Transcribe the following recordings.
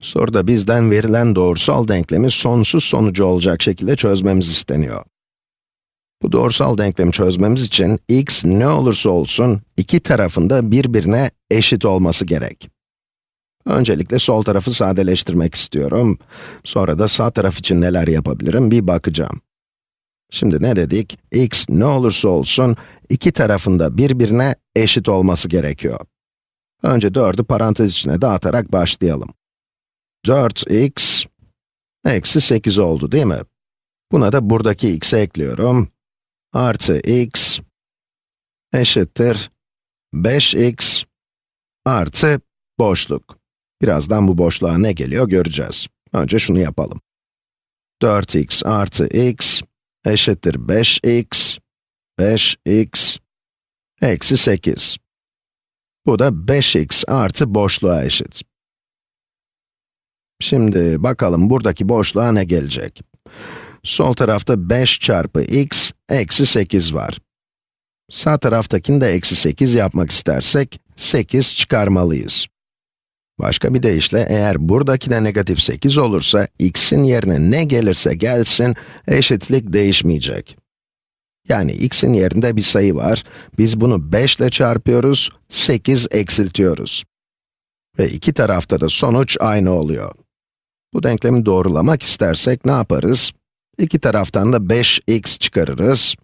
Soruda bizden verilen doğrusal denklemi sonsuz sonucu olacak şekilde çözmemiz isteniyor. Bu doğrusal denklemi çözmemiz için x ne olursa olsun iki tarafında birbirine eşit olması gerek. Öncelikle sol tarafı sadeleştirmek istiyorum. Sonra da sağ taraf için neler yapabilirim bir bakacağım. Şimdi ne dedik? x ne olursa olsun iki tarafında birbirine eşit olması gerekiyor. Önce 4'ü parantez içine dağıtarak başlayalım. 4x eksi 8 oldu değil mi? Buna da buradaki x'i ekliyorum. Artı x eşittir 5x artı boşluk. Birazdan bu boşluğa ne geliyor göreceğiz. Önce şunu yapalım. 4x artı x eşittir 5x, 5x eksi 8. Bu da 5x artı boşluğa eşit. Şimdi bakalım buradaki boşluğa ne gelecek? Sol tarafta 5 çarpı x eksi 8 var. Sağ taraftakini de eksi 8 yapmak istersek, 8 çıkarmalıyız. Başka bir deyişle, eğer buradaki de negatif 8 olursa, x'in yerine ne gelirse gelsin, eşitlik değişmeyecek. Yani x'in yerinde bir sayı var, biz bunu 5 ile çarpıyoruz, 8 eksiltiyoruz. Ve iki tarafta da sonuç aynı oluyor. Bu denklemi doğrulamak istersek ne yaparız? İki taraftan da 5x çıkarırız.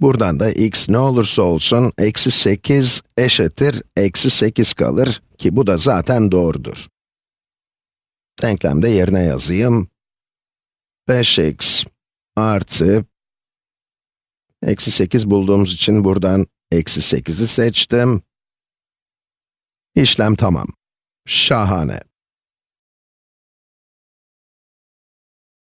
Buradan da x ne olursa olsun, eksi 8 eşittir, eksi 8 kalır ki bu da zaten doğrudur. Denklemde yerine yazayım. 5x artı, eksi 8 bulduğumuz için buradan eksi 8'i seçtim. İşlem tamam. Şahane.